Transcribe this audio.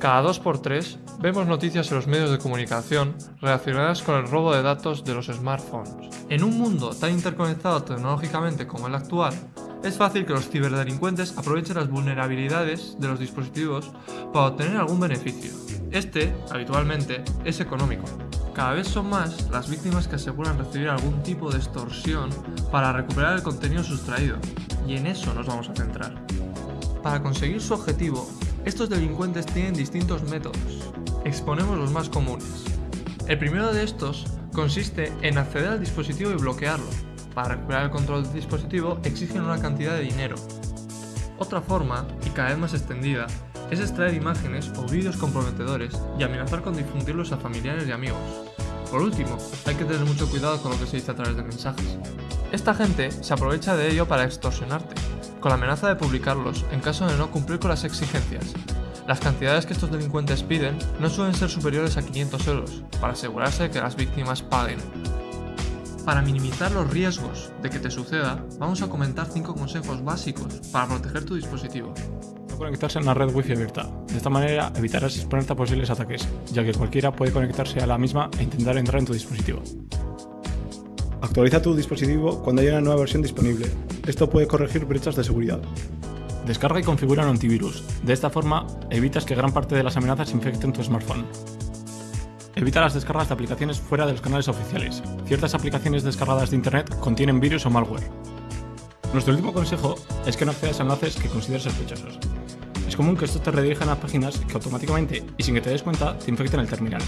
Cada 2x3 vemos noticias en los medios de comunicación relacionadas con el robo de datos de los smartphones. En un mundo tan interconectado tecnológicamente como el actual, es fácil que los ciberdelincuentes aprovechen las vulnerabilidades de los dispositivos para obtener algún beneficio. Este, habitualmente, es económico. Cada vez son más las víctimas que aseguran recibir algún tipo de extorsión para recuperar el contenido sustraído, y en eso nos vamos a centrar. Para conseguir su objetivo, estos delincuentes tienen distintos métodos. Exponemos los más comunes. El primero de estos consiste en acceder al dispositivo y bloquearlo. Para recuperar el control del dispositivo exigen una cantidad de dinero. Otra forma, y cada vez más extendida, es extraer imágenes o vídeos comprometedores y amenazar con difundirlos a familiares y amigos. Por último, hay que tener mucho cuidado con lo que se dice a través de mensajes. Esta gente se aprovecha de ello para extorsionarte, con la amenaza de publicarlos en caso de no cumplir con las exigencias. Las cantidades que estos delincuentes piden no suelen ser superiores a 500 euros, para asegurarse de que las víctimas paguen. Para minimizar los riesgos de que te suceda, vamos a comentar 5 consejos básicos para proteger tu dispositivo. No conectarse a una red wifi abierta. De esta manera evitarás exponerte a posibles ataques, ya que cualquiera puede conectarse a la misma e intentar entrar en tu dispositivo. Actualiza tu dispositivo cuando haya una nueva versión disponible. Esto puede corregir brechas de seguridad. Descarga y configura un antivirus. De esta forma, evitas que gran parte de las amenazas infecten tu smartphone. Evita las descargas de aplicaciones fuera de los canales oficiales. Ciertas aplicaciones descargadas de internet contienen virus o malware. Nuestro último consejo es que no accedas a enlaces que consideres sospechosos. Es común que estos te redirijan a páginas que automáticamente y sin que te des cuenta te infecten el terminal.